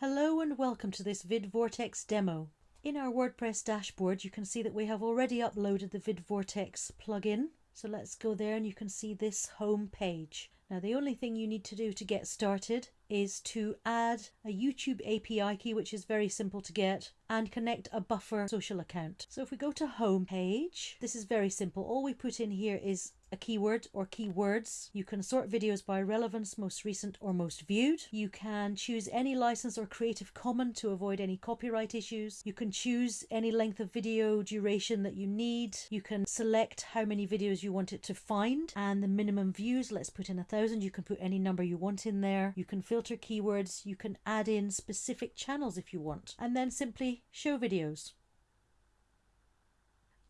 Hello and welcome to this VidVortex demo. In our WordPress dashboard you can see that we have already uploaded the VidVortex plugin. So let's go there and you can see this home page. Now the only thing you need to do to get started is to add a YouTube API key which is very simple to get and connect a buffer social account. So if we go to home page, this is very simple. All we put in here is a keyword or keywords. You can sort videos by relevance, most recent or most viewed. You can choose any license or Creative Common to avoid any copyright issues. You can choose any length of video duration that you need. You can select how many videos you want it to find and the minimum views. Let's put in a thousand. You can put any number you want in there. You can filter keywords. You can add in specific channels if you want and then simply show videos.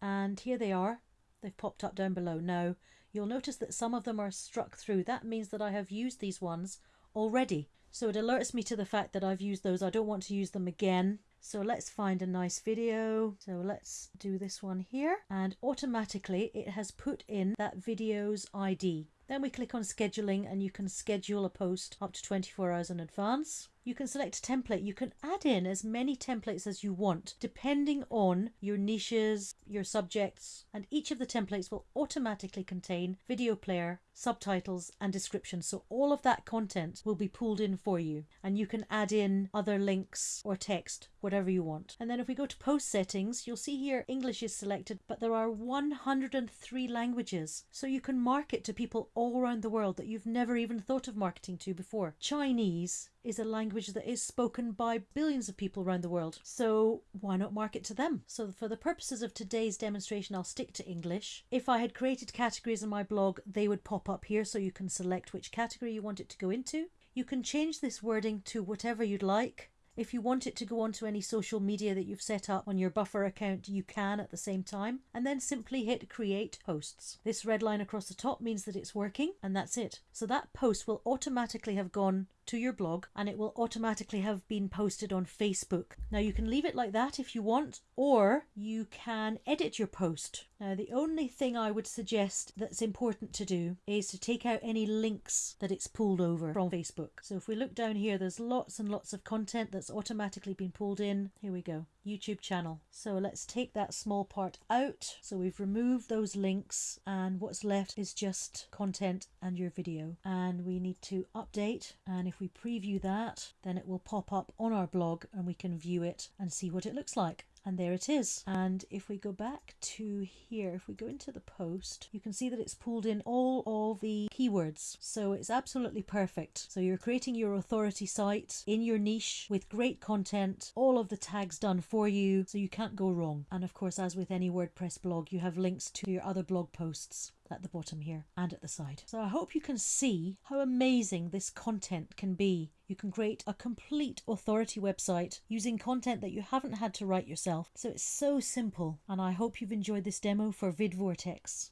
And here they are. They've popped up down below. Now, you'll notice that some of them are struck through. That means that I have used these ones already. So it alerts me to the fact that I've used those. I don't want to use them again. So let's find a nice video. So let's do this one here. And automatically it has put in that video's ID. Then we click on scheduling and you can schedule a post up to 24 hours in advance. You can select a template. You can add in as many templates as you want, depending on your niches, your subjects, and each of the templates will automatically contain video player, subtitles, and descriptions. So all of that content will be pulled in for you, and you can add in other links or text, whatever you want. And then if we go to post settings, you'll see here English is selected, but there are 103 languages. So you can market to people all around the world that you've never even thought of marketing to before. Chinese is a language that is spoken by billions of people around the world. So why not market to them? So for the purposes of today's demonstration, I'll stick to English. If I had created categories in my blog, they would pop up here so you can select which category you want it to go into. You can change this wording to whatever you'd like. If you want it to go onto any social media that you've set up on your buffer account, you can at the same time, and then simply hit create posts. This red line across the top means that it's working, and that's it. So that post will automatically have gone to your blog and it will automatically have been posted on Facebook. Now you can leave it like that if you want, or you can edit your post. Now the only thing I would suggest that's important to do is to take out any links that it's pulled over from Facebook. So if we look down here, there's lots and lots of content that's automatically been pulled in. Here we go. YouTube channel. So let's take that small part out. So we've removed those links and what's left is just content and your video. And we need to update and if we preview that then it will pop up on our blog and we can view it and see what it looks like and there it is. And if we go back to here, if we go into the post, you can see that it's pulled in all of the keywords. So it's absolutely perfect. So you're creating your authority site in your niche with great content, all of the tags done for you, so you can't go wrong. And of course, as with any WordPress blog, you have links to your other blog posts at the bottom here and at the side. So I hope you can see how amazing this content can be. You can create a complete authority website using content that you haven't had to write yourself. So it's so simple and I hope you've enjoyed this demo for VidVortex.